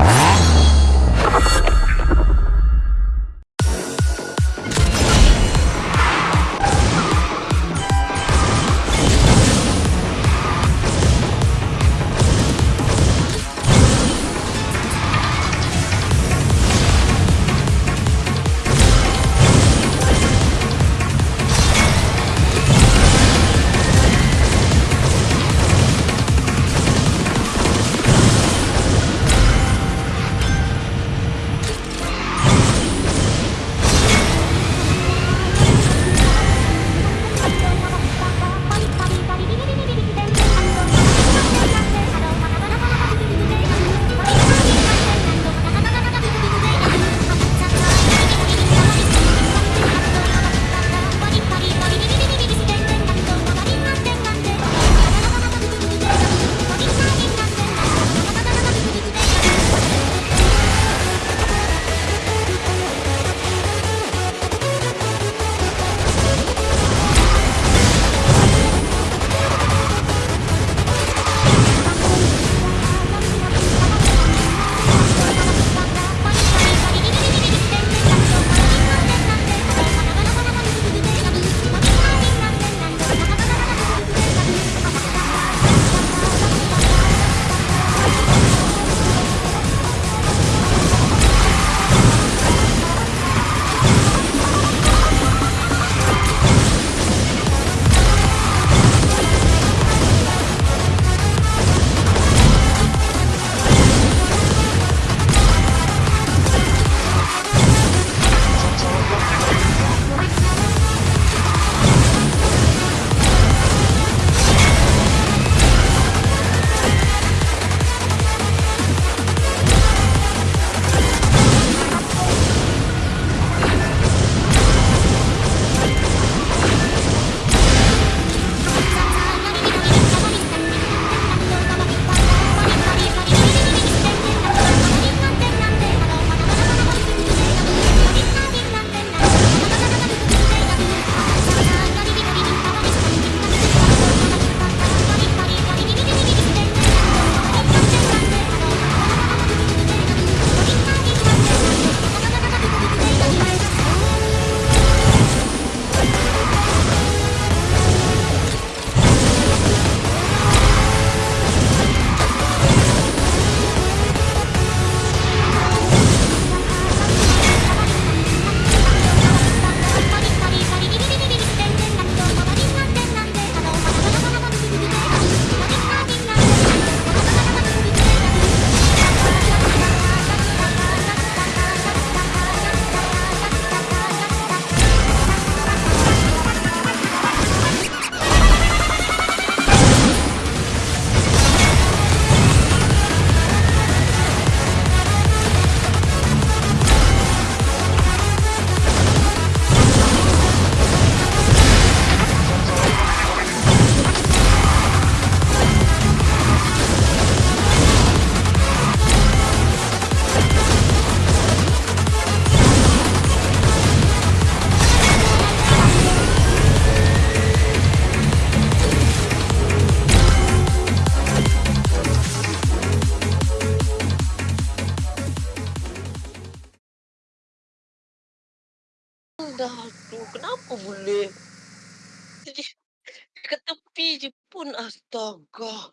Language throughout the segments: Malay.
Ah! Boleh jadi dekat tepi je pun astaga.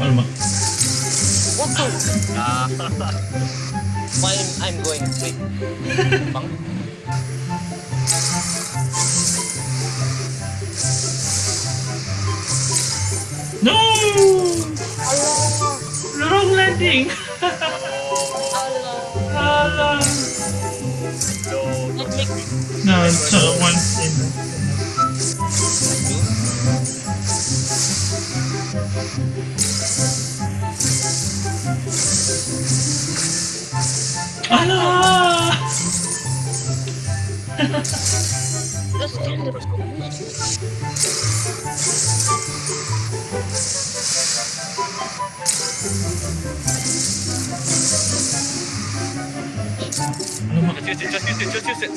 Alamak. What the? Fine, I'm going straight. Bang. No! Allah, Wrong landing! Allah. Alah. It make me No, it's uh, one in. Alah! just Just use it, just use it, just use it.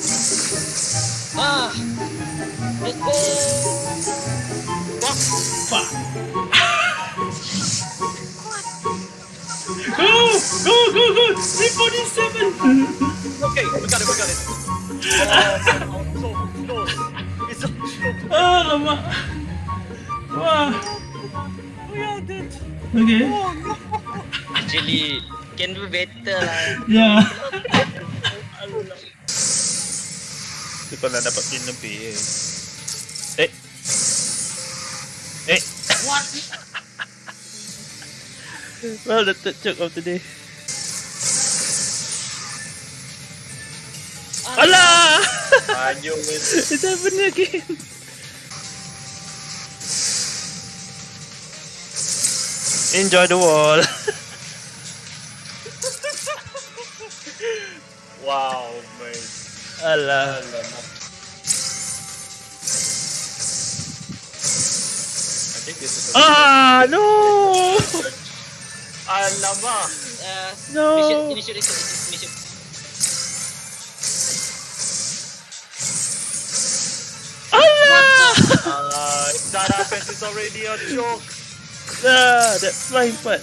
Ah! Let's go! Fuck! Fuck! go! Go, go, go! 347! okay, we got it, we got it. Uh, close, close. It's up, close. Oh, Lama! Wow! We are dead! Okay. Oh, better lah. Yeah. Itu kalau dapat pin lebih eh. Eh. Eh. What? Well, the third joke of the day. Alah! Anjir, It's happening again. Enjoy the wall. Wow, man. Alah. I think this is Ah, no! Alamak. Uh, No. Initiate, initiate, initiate, initiate. Allah! Uh, that happens is already a joke. Ah, that flying part.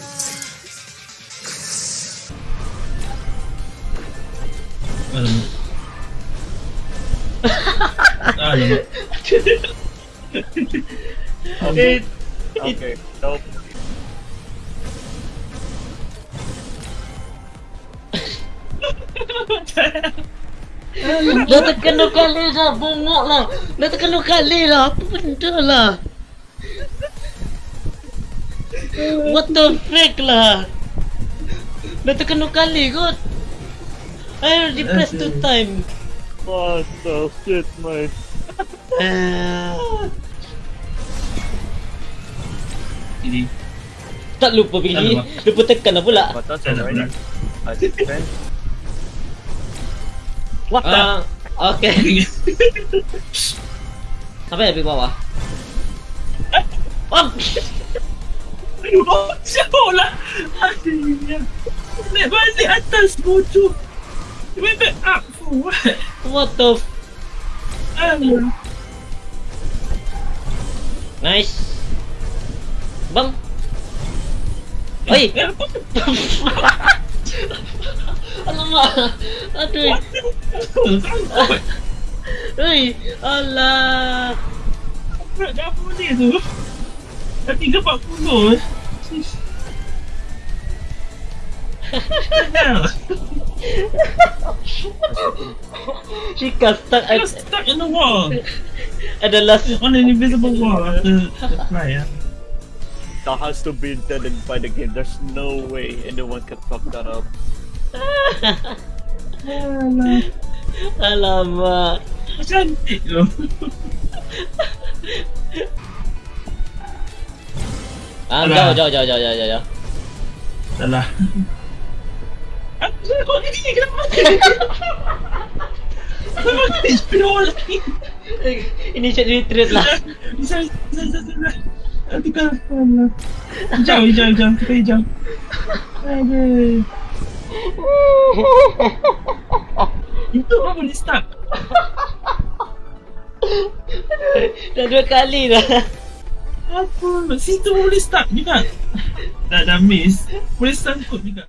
Okay, nope. Dah tekan dua kali dah bongok lah. Dah tekan dua kali lah. Apa benda lah? What the freak lah? Dah tekan dua kali kot I already press two time what the shit, uh, Ini. Tak lupa pilih Alamak. Lupa tekan lah pula defend. What the Ah. Okay Sampai habis bawah Oh Aduh, jauh lah. Aduh. Naik balik atas bodoh. Back up for what? What the f- Aduh. Nice Bang Oi? Alamak Aduh. Oi Alah dah apa benda tu? Dah 3.40 Sis. She got stuck I at, was stuck in the wall. at the last On an invisible wall after the fly, yeah. That has to be intended by the game. There's no way anyone can fuck that up. Alah. Alamak Cantik tu. Ah, jauh, jauh, jauh, jauh, jauh, jauh. Salah. Aku kau ni ni kenapa mati? Aku mati spinol lagi. Ini chat retreat lah. Bisa, bisa, bisa, bisa. Nanti kan. Alah. Hijau, hijau, hijau. Kita hijau. Aduh. Itu kau boleh stuck. Dah dua kali dah. Apa? Situ boleh stuck juga. Dah, dah miss. Boleh sangkut juga.